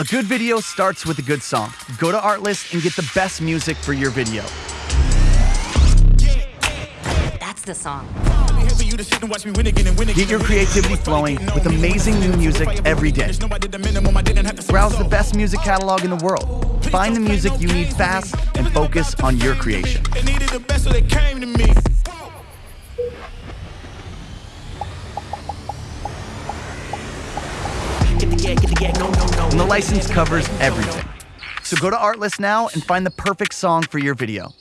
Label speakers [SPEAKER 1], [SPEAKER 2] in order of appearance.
[SPEAKER 1] A good video starts with a good song. Go to Artlist and get the best music for your video.
[SPEAKER 2] That's the song.
[SPEAKER 1] Get your creativity flowing with amazing new music every day. Browse the best music catalog in the world. Find the music you need fast and focus on your creation. And the license covers everything. So go to Artlist now and find the perfect song for your video.